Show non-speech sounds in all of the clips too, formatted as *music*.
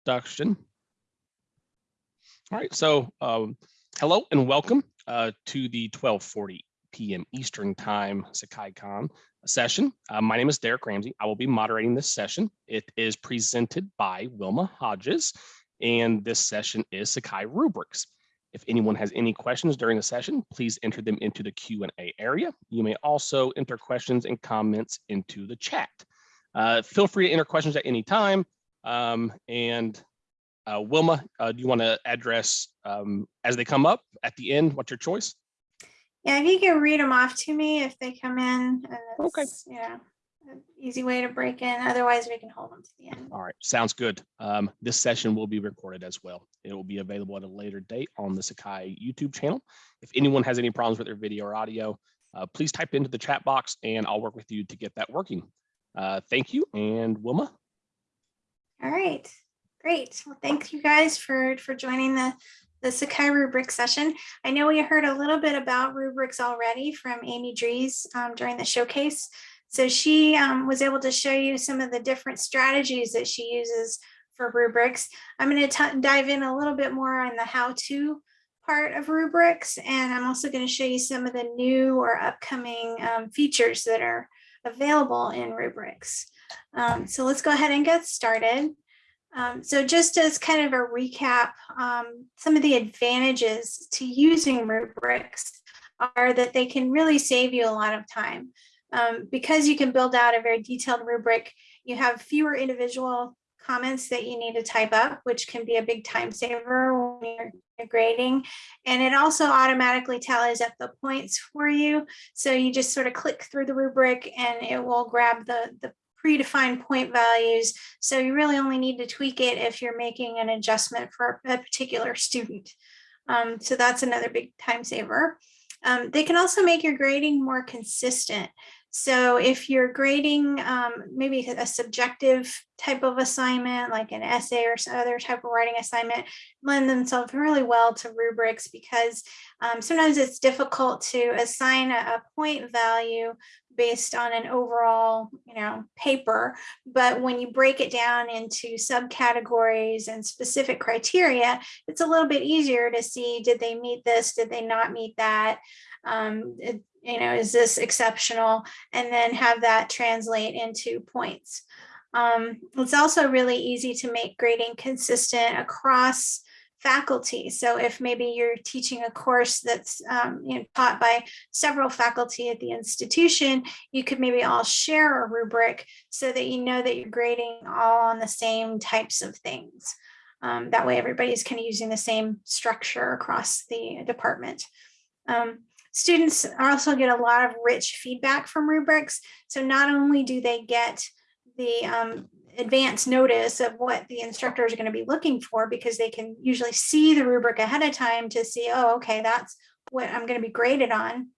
introduction. All right, so um, hello and welcome uh, to the 1240 p.m. Eastern Time SakaiCon session. Uh, my name is Derek Ramsey. I will be moderating this session. It is presented by Wilma Hodges, and this session is Sakai Rubrics. If anyone has any questions during the session, please enter them into the Q&A area. You may also enter questions and comments into the chat. Uh, feel free to enter questions at any time. Um, and uh, Wilma, uh, do you want to address um, as they come up at the end? What's your choice? Yeah, if you can read them off to me if they come in. And Okay. Yeah, easy way to break in. Otherwise, we can hold them to the end. All right, sounds good. Um, this session will be recorded as well. It will be available at a later date on the Sakai YouTube channel. If anyone has any problems with their video or audio, uh, please type into the chat box and I'll work with you to get that working. Uh, thank you. And Wilma, All right, great. Well, thank you guys for, for joining the, the Sakai rubric session. I know we heard a little bit about rubrics already from Amy Dries um, during the showcase. So she um, was able to show you some of the different strategies that she uses for rubrics. I'm going to dive in a little bit more on the how-to part of rubrics, and I'm also going to show you some of the new or upcoming um, features that are available in rubrics. Um, so let's go ahead and get started. Um, so just as kind of a recap, um, some of the advantages to using rubrics are that they can really save you a lot of time. Um, because you can build out a very detailed rubric, you have fewer individual comments that you need to type up, which can be a big time saver when you're, grading. And it also automatically tallies up the points for you. So you just sort of click through the rubric and it will grab the, the predefined point values. So you really only need to tweak it if you're making an adjustment for a particular student. Um, so that's another big time saver. Um, they can also make your grading more consistent. So if you're grading um, maybe a subjective type of assignment, like an essay or some other type of writing assignment, lend themselves really well to rubrics because um, sometimes it's difficult to assign a, a point value based on an overall, you know, paper. But when you break it down into subcategories and specific criteria, it's a little bit easier to see, did they meet this? Did they not meet that? Um, it, you know, is this exceptional? And then have that translate into points. Um, it's also really easy to make grading consistent across faculty. So if maybe you're teaching a course that's um, you know, taught by several faculty at the institution, you could maybe all share a rubric so that you know that you're grading all on the same types of things. Um, that way everybody's kind of using the same structure across the department. Um, students also get a lot of rich feedback from rubrics. So not only do they get the um, advance notice of what the instructors are going to be looking for because they can usually see the rubric ahead of time to see, oh, okay, that's what I'm going to be graded on.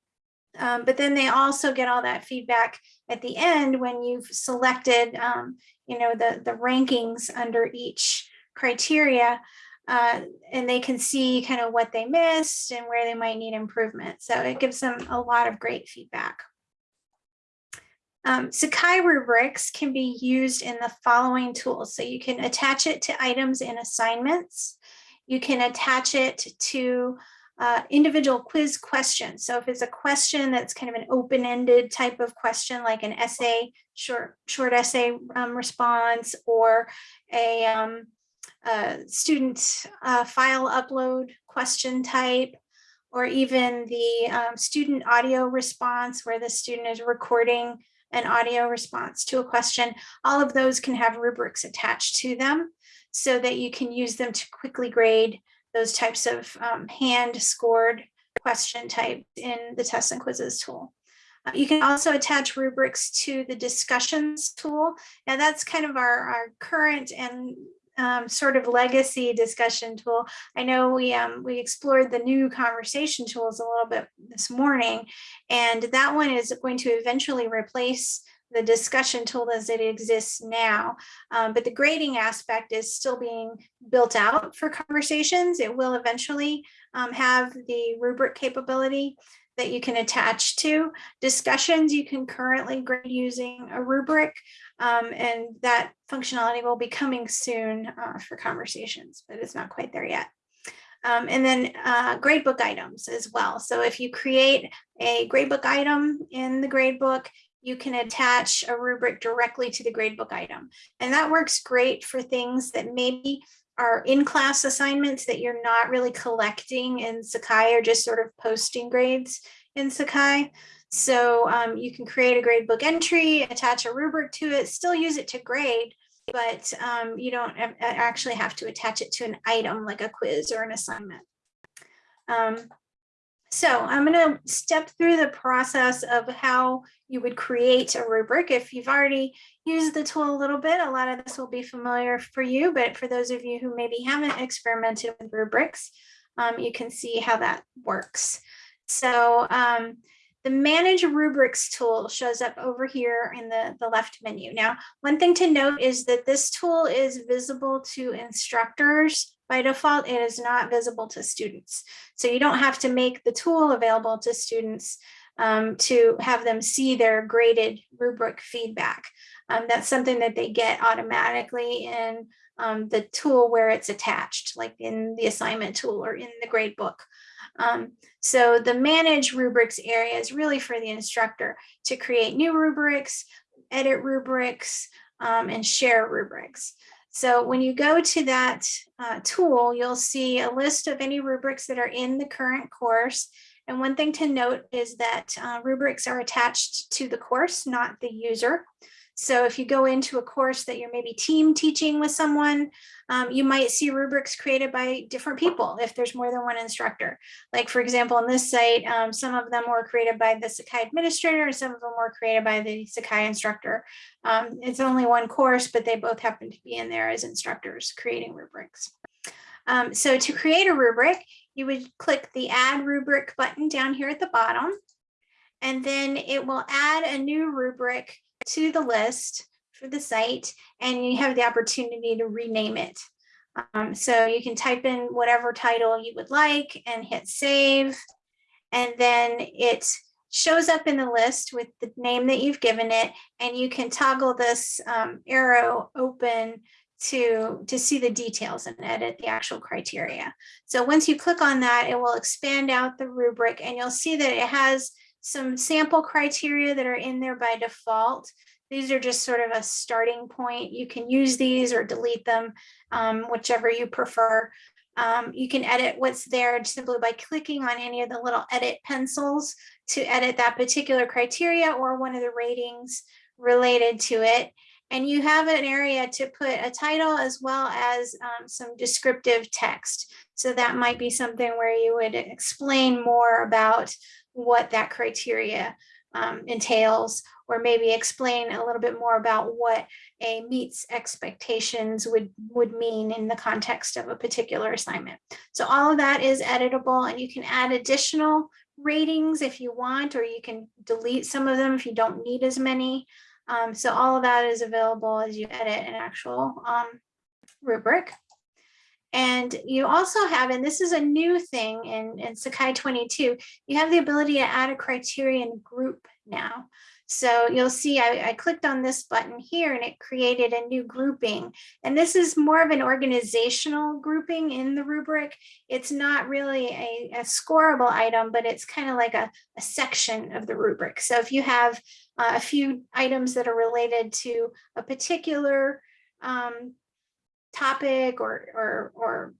Um, but then they also get all that feedback at the end when you've selected, um, you know, the, the rankings under each criteria uh, and they can see kind of what they missed and where they might need improvement. So it gives them a lot of great feedback. Um, Sakai rubrics can be used in the following tools. So you can attach it to items in assignments. You can attach it to uh, individual quiz questions. So if it's a question that's kind of an open-ended type of question, like an essay, short, short essay um, response, or a, um, student uh, file upload question type, or even the um, student audio response where the student is recording an audio response to a question, all of those can have rubrics attached to them so that you can use them to quickly grade those types of um, hand scored question types in the tests and quizzes tool. Uh, you can also attach rubrics to the discussions tool. Now that's kind of our, our current and um, sort of legacy discussion tool. I know we um, we explored the new conversation tools a little bit this morning, and that one is going to eventually replace the discussion tool as it exists now. Um, but the grading aspect is still being built out for conversations. It will eventually um, have the rubric capability. That you can attach to. Discussions, you can currently grade using a rubric, um, and that functionality will be coming soon uh, for conversations, but it's not quite there yet. Um, and then uh, gradebook items as well. So if you create a gradebook item in the gradebook, you can attach a rubric directly to the gradebook item. And that works great for things that maybe are in-class assignments that you're not really collecting in Sakai or just sort of posting grades in Sakai. So um, you can create a gradebook entry, attach a rubric to it, still use it to grade, but um, you don't actually have to attach it to an item like a quiz or an assignment. Um, so I'm going to step through the process of how you would create a rubric. If you've already used the tool a little bit, a lot of this will be familiar for you, but for those of you who maybe haven't experimented with rubrics, um, you can see how that works. So um, the manage rubrics tool shows up over here in the, the left menu. Now, one thing to note is that this tool is visible to instructors by default. It is not visible to students. So you don't have to make the tool available to students um, to have them see their graded rubric feedback. Um, that's something that they get automatically in um, the tool where it's attached, like in the assignment tool or in the grade book. Um, so the manage rubrics area is really for the instructor to create new rubrics, edit rubrics, um, and share rubrics. So when you go to that uh, tool, you'll see a list of any rubrics that are in the current course. And one thing to note is that uh, rubrics are attached to the course, not the user. So if you go into a course that you're maybe team teaching with someone, um, you might see rubrics created by different people if there's more than one instructor. Like for example, on this site, um, some of them were created by the Sakai administrator and some of them were created by the Sakai instructor. Um, it's only one course, but they both happen to be in there as instructors creating rubrics. Um, so to create a rubric, you would click the add rubric button down here at the bottom, and then it will add a new rubric to the list for the site and you have the opportunity to rename it. Um, so you can type in whatever title you would like and hit save. And then it shows up in the list with the name that you've given it. And you can toggle this um, arrow open to, to see the details and edit the actual criteria. So once you click on that, it will expand out the rubric and you'll see that it has some sample criteria that are in there by default. These are just sort of a starting point. You can use these or delete them, um, whichever you prefer. Um, you can edit what's there simply by clicking on any of the little edit pencils to edit that particular criteria or one of the ratings related to it. And you have an area to put a title as well as um, some descriptive text. So that might be something where you would explain more about what that criteria um, entails, or maybe explain a little bit more about what a meets expectations would, would mean in the context of a particular assignment. So all of that is editable and you can add additional ratings if you want, or you can delete some of them if you don't need as many. Um, so all of that is available as you edit an actual um, rubric. And you also have, and this is a new thing in, in Sakai 22, you have the ability to add a criterion group now. So you'll see I, I, clicked on this button here and it created a new grouping. And this is more of an organizational grouping in the rubric. It's not really a, a scoreable item, but it's kind of like a, a, section of the rubric. So if you have uh, a few items that are related to a particular um, topic or, or, or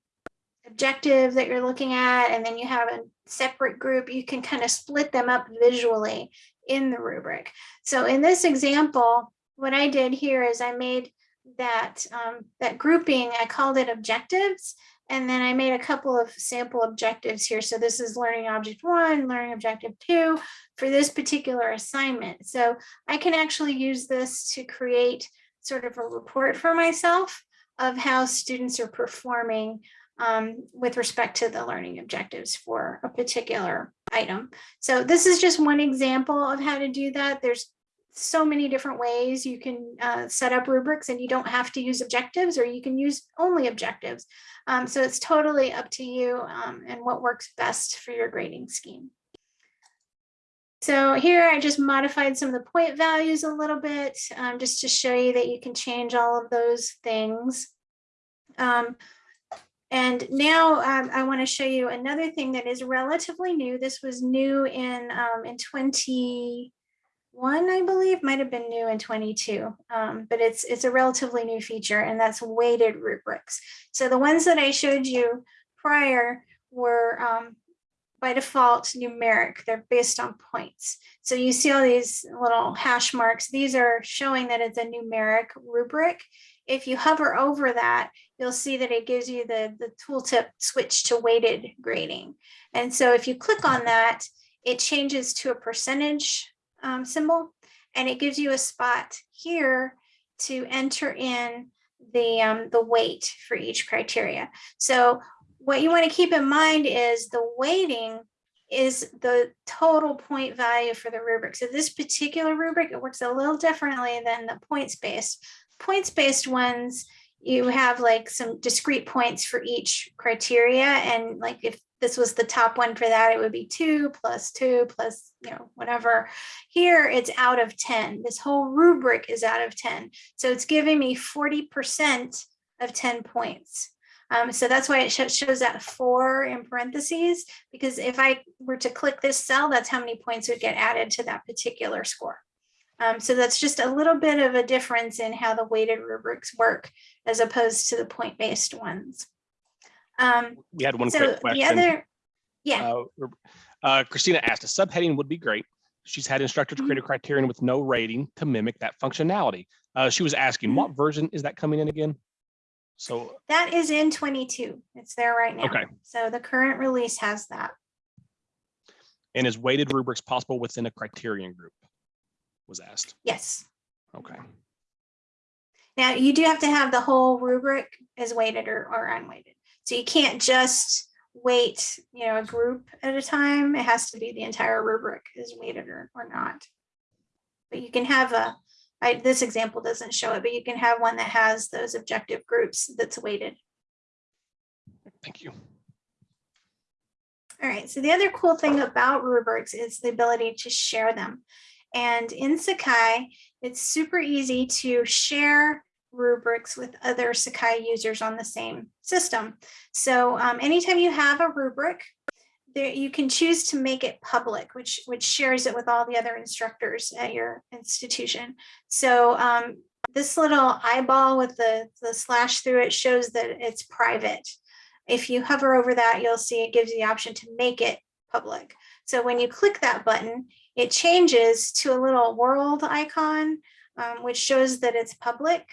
objective that you're looking at, and then you have a separate group, you can kind of split them up visually in the rubric. So in this example, what I did here is I made that, um, that grouping, I called it objectives, and then I made a couple of sample objectives here. So this is learning object one, learning objective two for this particular assignment. So I can actually use this to create sort of a report for myself of how students are performing um, with respect to the learning objectives for a particular item. So this is just one example of how to do that. There's so many different ways you can uh, set up rubrics and you don't have to use objectives or you can use only objectives. Um, so it's totally up to you um, and what works best for your grading scheme. So here I just modified some of the point values a little bit, um, just to show you that you can change all of those things. Um, and now um, I want to show you another thing that is relatively new. This was new in um, in 21, I believe, might have been new in 22, um, but it's it's a relatively new feature, and that's weighted rubrics. So the ones that I showed you prior were um, by default numeric. They're based on points. So you see all these little hash marks. These are showing that it's a numeric rubric. If you hover over that, you'll see that it gives you the, the tooltip switch to weighted grading. And so if you click on that, it changes to a percentage um, symbol and it gives you a spot here to enter in the, um, the weight for each criteria. So what you want to keep in mind is the weighting is the total point value for the rubric. So this particular rubric, it works a little differently than the points-based. Points-based ones, you have like some discrete points for each criteria. And like if this was the top one for that, it would be two plus two plus, you know, whatever. Here it's out of 10. This whole rubric is out of 10. So it's giving me 40% of 10 points. Um, so that's why it sh shows that four in parentheses, because if I were to click this cell, that's how many points would get added to that particular score. Um, so that's just a little bit of a difference in how the weighted rubrics work as opposed to the point-based ones. Um, We had one so quick the other, yeah, Uh, uh, Christina asked, a subheading would be great. She's had instructors create Mm-hmm. a criterion with no rating to mimic that functionality. Uh, she was asking, Mhm. what version is that coming in again? So, that is in 22. It's there right now. Okay. So the current release has that. and is weighted rubrics possible within a criterion group? Was asked. Yes. Okay. Now you do have to have the whole rubric as weighted or, or unweighted. So you can't just weight, you know, a group at a time. It has to be the entire rubric is weighted or, or not. But you can have a, I, this example doesn't show it, but you can have one that has those objective groups that's weighted. Thank you. All right, so the other cool thing about rubrics is the ability to share them. And in Sakai, it's super easy to share rubrics with other Sakai users on the same system. So um, anytime you have a rubric, there you can choose to make it public, which which shares it with all the other instructors at your institution. So um, this little eyeball with the, the slash through it shows that it's private. If you hover over that, you'll see it gives you the option to make it public. So when you click that button, it changes to a little world icon, um, which shows that it's public.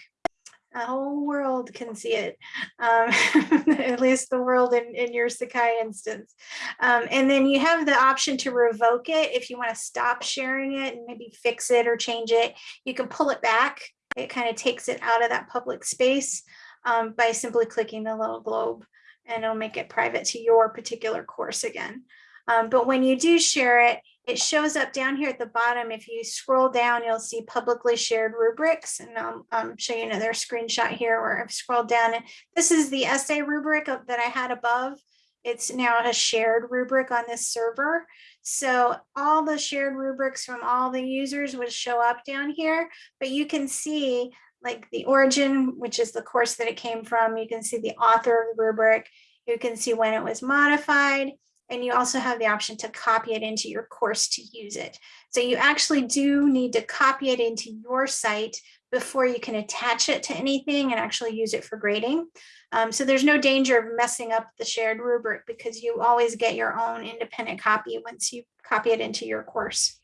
The whole world can see it, um, *laughs* at least the world in, in your Sakai instance. Um, and then you have the option to revoke it if you want to stop sharing it and maybe fix it or change it. You can pull it back. It kind of takes it out of that public space um, by simply clicking the little globe and it'll make it private to your particular course again. Um, but when you do share it, it shows up down here at the bottom. If you scroll down, you'll see publicly shared rubrics. And I'll um, show you another screenshot here where I've scrolled down. And this is the essay rubric that I had above. It's now a shared rubric on this server. So all the shared rubrics from all the users would show up down here, but you can see like the origin, which is the course that it came from. You can see the author of the rubric. You can see when it was modified. And you also have the option to copy it into your course to use it. So you actually do need to copy it into your site before you can attach it to anything and actually use it for grading. Um, so there's no danger of messing up the shared rubric because you always get your own independent copy once you copy it into your course.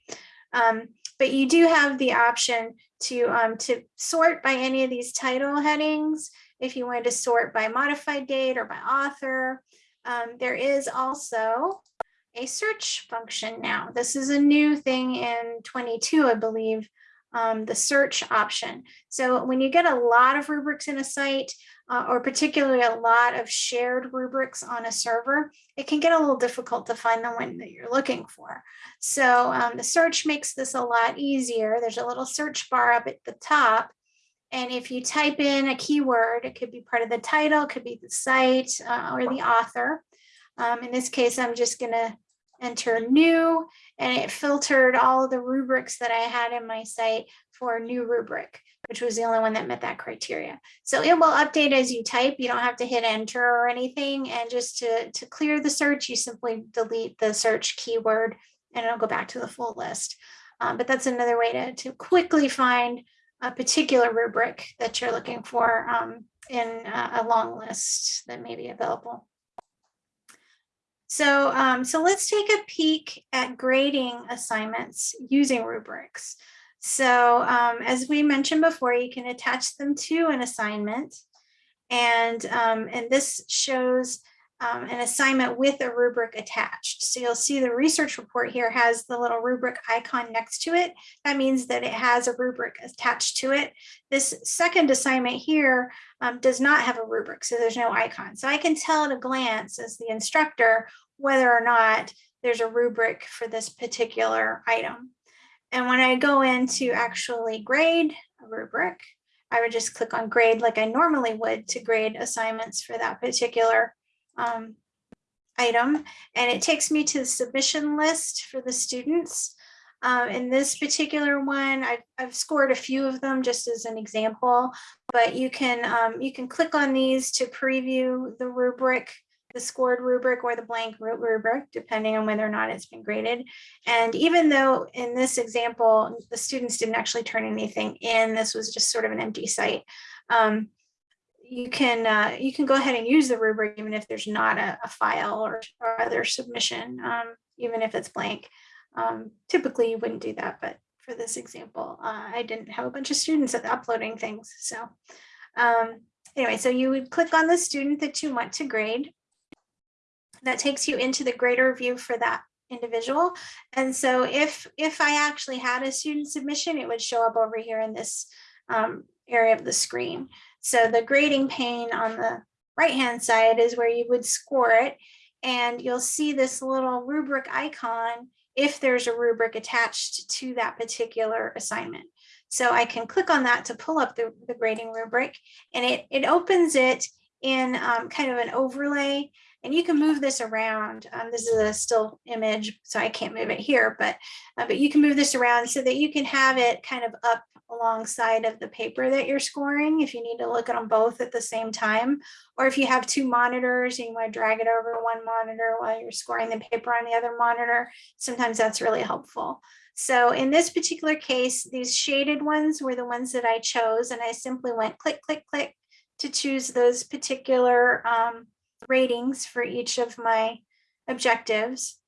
Um, but you do have the option to, um, to sort by any of these title headings. If you wanted to sort by modified date or by author, um, there is also a search function now. This is a new thing in 22, I believe, um, the search option. So when you get a lot of rubrics in a site, uh, or particularly a lot of shared rubrics on a server, it can get a little difficult to find the one that you're looking for. So um, the search makes this a lot easier. There's a little search bar up at the top. And if you type in a keyword, it could be part of the title, it could be the site uh, or the author. Um, in this case, I'm just gonna enter new, and it filtered all the rubrics that I had in my site for new rubric, which was the only one that met that criteria. So it will update as you type. You don't have to hit enter or anything. And just to, to clear the search, you simply delete the search keyword and it'll go back to the full list. Um, but that's another way to, to quickly find a particular rubric that you're looking for um, in a, a long list that may be available. So, um, so let's take a peek at grading assignments using rubrics. So um, as we mentioned before, you can attach them to an assignment. And, um, and this shows um, an assignment with a rubric attached. So you'll see the research report here has the little rubric icon next to it. That means that it has a rubric attached to it. This second assignment here um, does not have a rubric, so there's no icon. So I can tell at a glance as the instructor whether or not there's a rubric for this particular item. And when I go in to actually grade a rubric, I would just click on grade like I normally would to grade assignments for that particular um, item. And it takes me to the submission list for the students. Um, in this particular one, I've, I've scored a few of them just as an example, but you can um, you can click on these to preview the rubric the scored rubric or the blank rubric, depending on whether or not it's been graded. And even though in this example, the students didn't actually turn anything in, this was just sort of an empty site. Um, you can uh, you can go ahead and use the rubric even if there's not a, a file or, or, other submission, um, even if it's blank. Um, typically, you wouldn't do that, but for this example, uh, I didn't have a bunch of students uploading things. So um, anyway, so you would click on the student that you want to grade that takes you into the grader view for that individual. And so if, if I actually had a student submission, it would show up over here in this um, area of the screen. So the grading pane on the right-hand side is where you would score it. And you'll see this little rubric icon if there's a rubric attached to that particular assignment. So I can click on that to pull up the, the grading rubric and it, it opens it in um, kind of an overlay and you can move this around. Um, this is a still image, so I can't move it here, but, uh, but you can move this around so that you can have it kind of up alongside of the paper that you're scoring if you need to look at them both at the same time. Or if you have two monitors and you want to drag it over one monitor while you're scoring the paper on the other monitor, sometimes that's really helpful. So in this particular case, these shaded ones were the ones that I chose and I simply went click, click, click to choose those particular um, ratings for each of my objectives.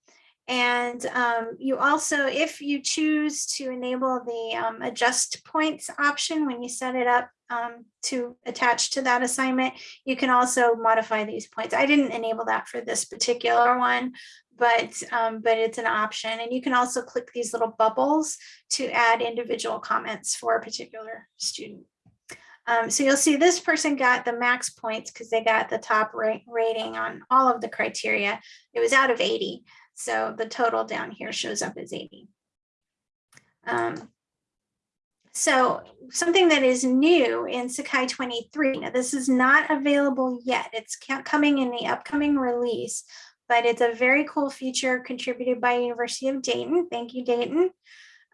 And um, you also, if you choose to enable the um, adjust points option when you set it up um, to attach to that assignment, you can also modify these points. I didn't enable that for this particular one, but um, but it's an option. And you can also click these little bubbles to add individual comments for a particular student. Um, so you'll see this person got the max points because they got the top rating on all of the criteria. It was out of 80. So the total down here shows up as 80. Um, so something that is new in Sakai 23, now this is not available yet. It's coming in the upcoming release, but it's a very cool feature contributed by University of Dayton. Thank you, Dayton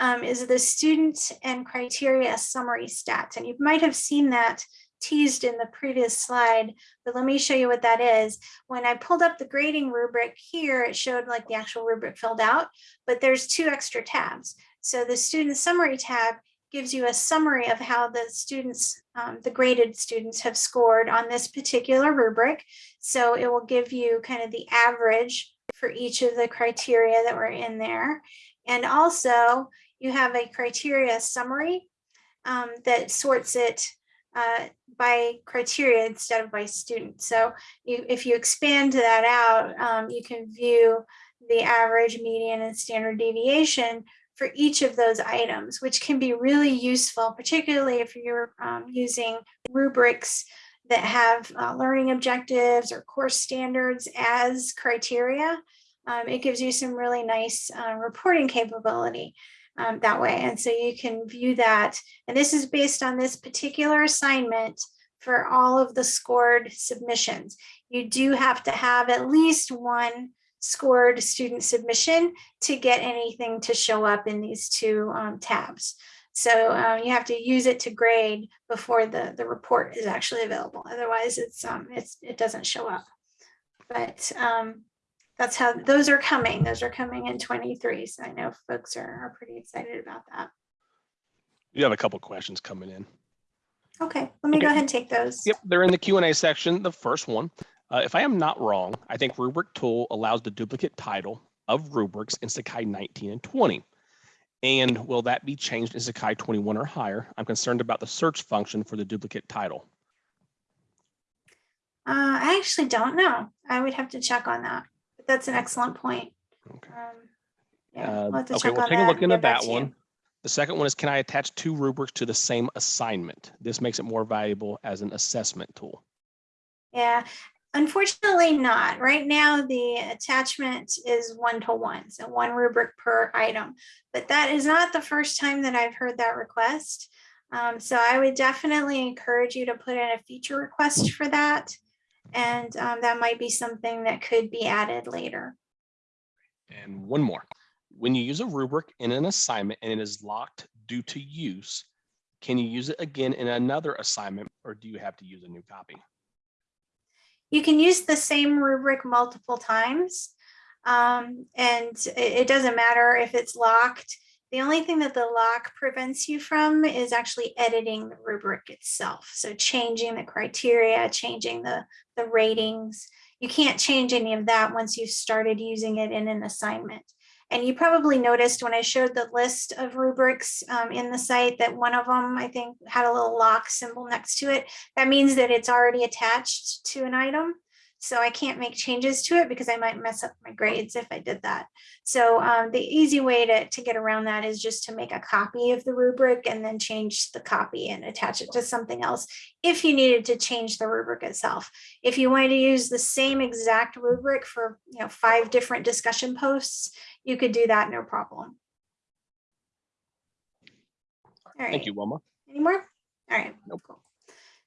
um, is the student and criteria summary stats. And you might have seen that teased in the previous slide, but let me show you what that is. When I pulled up the grading rubric here, it showed like the actual rubric filled out, but there's two extra tabs. So the student summary tab gives you a summary of how the students, um, the graded students have scored on this particular rubric. So it will give you kind of the average for each of the criteria that were in there. And also you have a criteria summary um, that sorts it uh, by criteria instead of by student. So you, if you expand that out, um, you can view the average, median, and standard deviation for each of those items, which can be really useful, particularly if you're um, using rubrics that have uh, learning objectives or course standards as criteria. Um, it gives you some really nice uh, reporting capability um, that way. And so you can view that. And this is based on this particular assignment for all of the scored submissions. You do have to have at least one scored student submission to get anything to show up in these two um, tabs. So uh, you have to use it to grade before the, the report is actually available. Otherwise, it's, um, it's, it doesn't show up. But um, that's how, those are coming. Those are coming in 23. So I know folks are, are pretty excited about that. You have a couple questions coming in. Okay, let me go ahead and take those. Yep, they're in the Q and A section. The first one, uh, if I am not wrong, I think rubric tool allows the duplicate title of rubrics in Sakai 19 and 20. And will that be changed in Sakai 21 or higher? I'm concerned about the search function for the duplicate title. Uh, I actually don't know. I would have to check on that. But that's an excellent point. Okay. Um, yeah, Uh, we'll okay, we'll take a look into that one. The second one is, can I attach two rubrics to the same assignment? This makes it more valuable as an assessment tool. Yeah, unfortunately not. Right now, the attachment is one to one, so one rubric per item. But that is not the first time that I've heard that request. Um, so I would definitely encourage you to put in a feature request for that. And um, that might be something that could be added later. And one more. When you use a rubric in an assignment and it is locked due to use, can you use it again in another assignment or do you have to use a new copy? You can use the same rubric multiple times. Um, and it, it doesn't matter if it's locked. The only thing that the lock prevents you from is actually editing the rubric itself. So changing the criteria, changing the, the ratings. You can't change any of that once you've started using it in an assignment. And you probably noticed when I showed the list of rubrics um, in the site that one of them, I think, had a little lock symbol next to it. That means that it's already attached to an item. So I can't make changes to it because I might mess up my grades if I did that. So um, the easy way to, to get around that is just to make a copy of the rubric and then change the copy and attach it to something else if you needed to change the rubric itself. If you wanted to use the same exact rubric for you know five different discussion posts, you could do that no problem. All right. Thank you, Wilma. Any more? All right. Nope. Cool.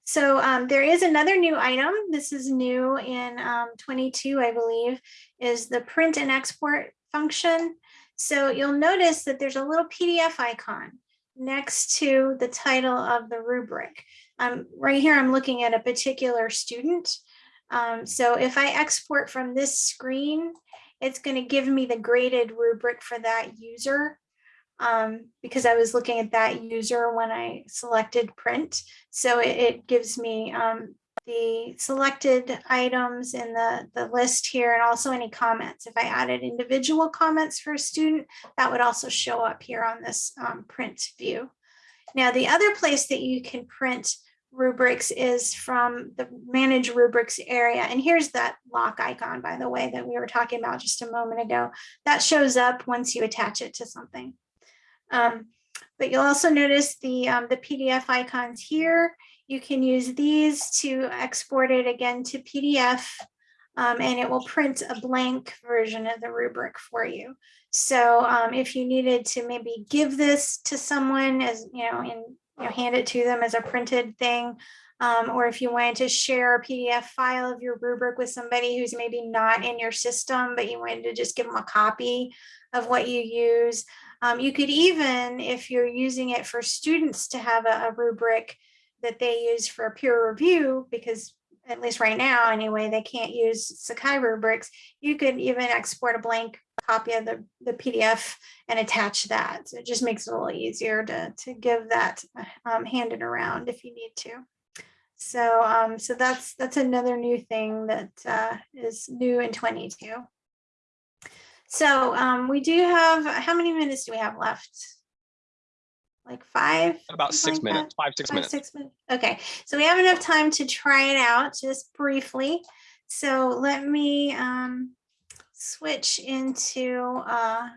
So um, there is another new item. This is new in um, 22, I believe, is the print and export function. So you'll notice that there's a little PDF icon next to the title of the rubric. Um, right here, I'm looking at a particular student. Um, so if I export from this screen, it's going to give me the graded rubric for that user um, because I was looking at that user when I selected print. So it, it gives me um, the selected items in the, the list here and also any comments. If I added individual comments for a student, that would also show up here on this um, print view. Now, the other place that you can print rubrics is from the manage rubrics area. And here's that lock icon, by the way, that we were talking about just a moment ago. That shows up once you attach it to something. Um, but you'll also notice the, um, the PDF icons here. You can use these to export it again to PDF um, and it will print a blank version of the rubric for you. So um, if you needed to maybe give this to someone as, you know, and you know, hand it to them as a printed thing, um, or if you wanted to share a PDF file of your rubric with somebody who's maybe not in your system, but you wanted to just give them a copy of what you use, um, you could even, if you're using it for students to have a, a rubric that they use for peer review, because at least right now anyway, they can't use Sakai rubrics, you could even export a blank copy of the, the PDF and attach that. So it just makes it a little easier to, to give that um, handed around if you need to. So, um, so that's, that's another new thing that uh, is new in 22. So um, we do have, how many minutes do we have left? Like five? About six like that? minutes, five, six Five, minutes. six minutes. Okay, so we have enough time to try it out just briefly. So let me um, switch into, uh,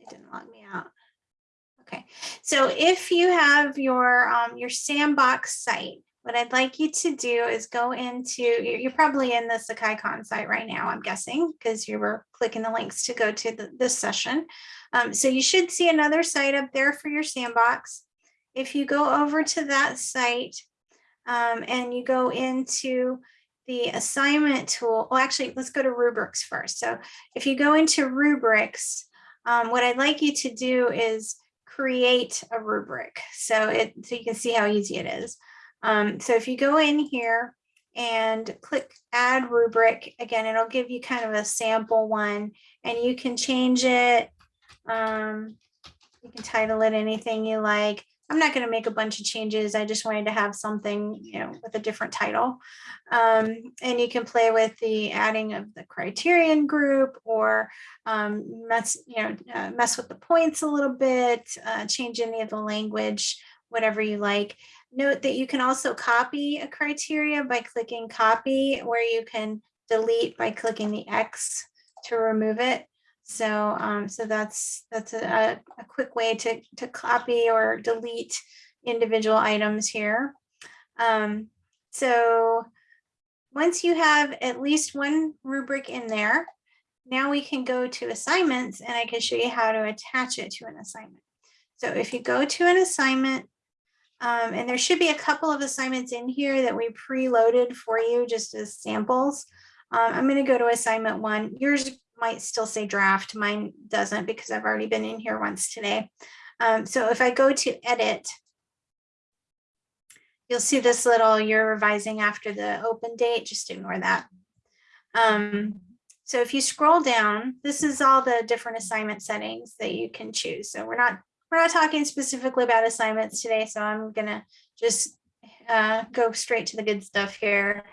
it didn't log me out. Okay, so if you have your, um, your sandbox site, what I'd like you to do is go into, you're, probably in the SakaiCon site right now, I'm guessing, because you were clicking the links to go to the, this session. Um, so you should see another site up there for your sandbox. If you go over to that site um, and you go into the assignment tool, well, actually, let's go to rubrics first. So if you go into rubrics, um, what I'd like you to do is create a rubric. So it, so you can see how easy it is. Um, so if you go in here and click add rubric, again, it'll give you kind of a sample one and you can change it. Um, you can title it anything you like. I'm not going to make a bunch of changes. I just wanted to have something, you know, with a different title. Um, and you can play with the adding of the criterion group or um, mess, you know, uh, mess with the points a little bit, uh, change any of the language, whatever you like. Note that you can also copy a criteria by clicking copy, where you can delete by clicking the X to remove it. So, um, so that's that's a, a quick way to, to copy or delete individual items here. Um, so once you have at least one rubric in there, now we can go to assignments and I can show you how to attach it to an assignment. So if you go to an assignment, um, and there should be a couple of assignments in here that we preloaded for you just as samples. Um, I'm going to go to assignment one. Yours might still say draft. Mine doesn't because I've already been in here once today. Um, so if I go to edit, you'll see this little you're revising after the open date. Just ignore that. Um, so if you scroll down, this is all the different assignment settings that you can choose. So we're not we're not talking specifically about assignments today, so I'm gonna just uh, go straight to the good stuff here.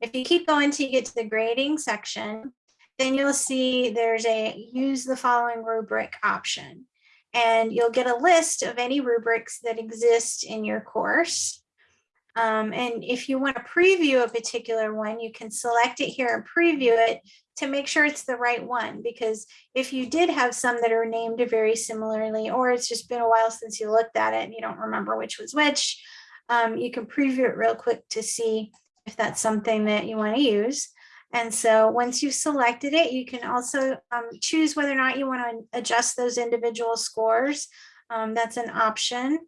If you keep going till you get to the grading section, then you'll see there's a use the following rubric option. And you'll get a list of any rubrics that exist in your course. Um, and if you want to preview a particular one, you can select it here and preview it to make sure it's the right one. Because if you did have some that are named very similarly, or it's just been a while since you looked at it and you don't remember which was which, um, you can preview it real quick to see if that's something that you want to use. And so once you've selected it, you can also um, choose whether or not you want to adjust those individual scores. Um, that's an option.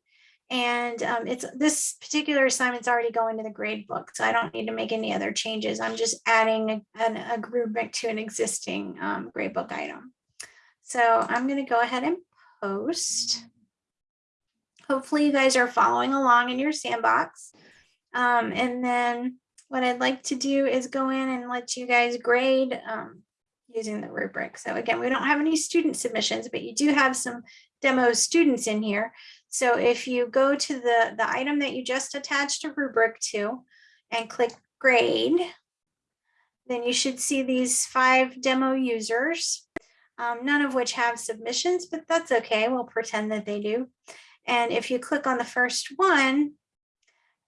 And um, it's this particular assignment's already going to the grade book, so I don't need to make any other changes. I'm just adding a, an, a rubric to an existing um, grade book item. So I'm going to go ahead and post. Hopefully you guys are following along in your sandbox. Um, and then what I'd like to do is go in and let you guys grade um, using the rubric. So again, we don't have any student submissions, but you do have some demo students in here. So if you go to the, the item that you just attached a rubric to and click grade, then you should see these five demo users, um, none of which have submissions, but that's okay. We'll pretend that they do. And if you click on the first one,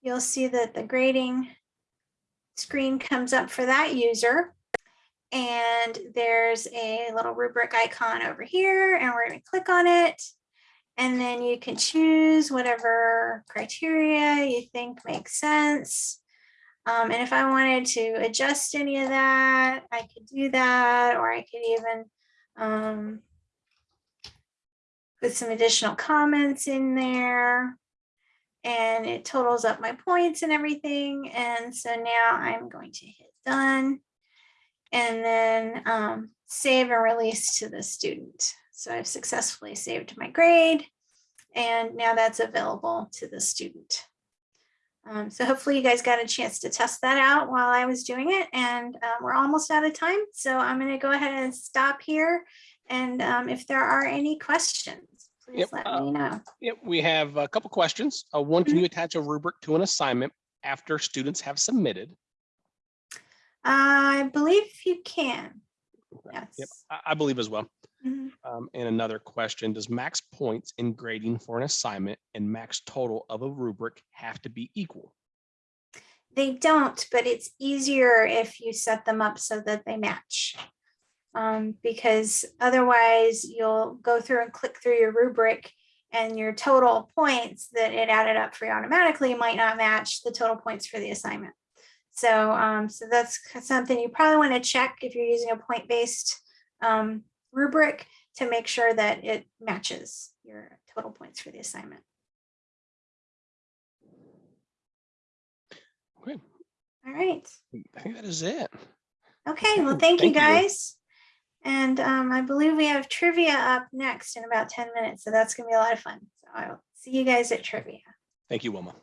you'll see that the grading screen comes up for that user. And there's a little rubric icon over here and we're going to click on it. And then you can choose whatever criteria you think makes sense. Um, and if I wanted to adjust any of that, I could do that, or I could even um, put some additional comments in there and it totals up my points and everything. And so now I'm going to hit done and then um, save and release to the student. So I've successfully saved my grade and now that's available to the student. Um, so hopefully you guys got a chance to test that out while I was doing it and um, we're almost out of time. So I'm going to go ahead and stop here. And um, if there are any questions please Yep, let uh, me know. Yep, we have a couple questions. Uh, one, Mm-hmm. can you attach a rubric to an assignment after students have submitted? I believe you can. Yep, Yes. I, I believe as well. Mhm. Um, and another question, does max points in grading for an assignment and max total of a rubric have to be equal? They don't, but it's easier if you set them up so that they match. Um, because otherwise you'll go through and click through your rubric and your total points that it added up for you automatically might not match the total points for the assignment. So, um, so that's something you probably want to check if you're using a point-based um, rubric to make sure that it matches your total points for the assignment. Okay. All right. I think that is it. Okay, well, thank you thank you. guys. And um, I believe we have trivia up next in about 10 minutes. So that's gonna be a lot of fun. So I'll see you guys at trivia. Thank you, Wilma.